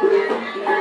Yeah.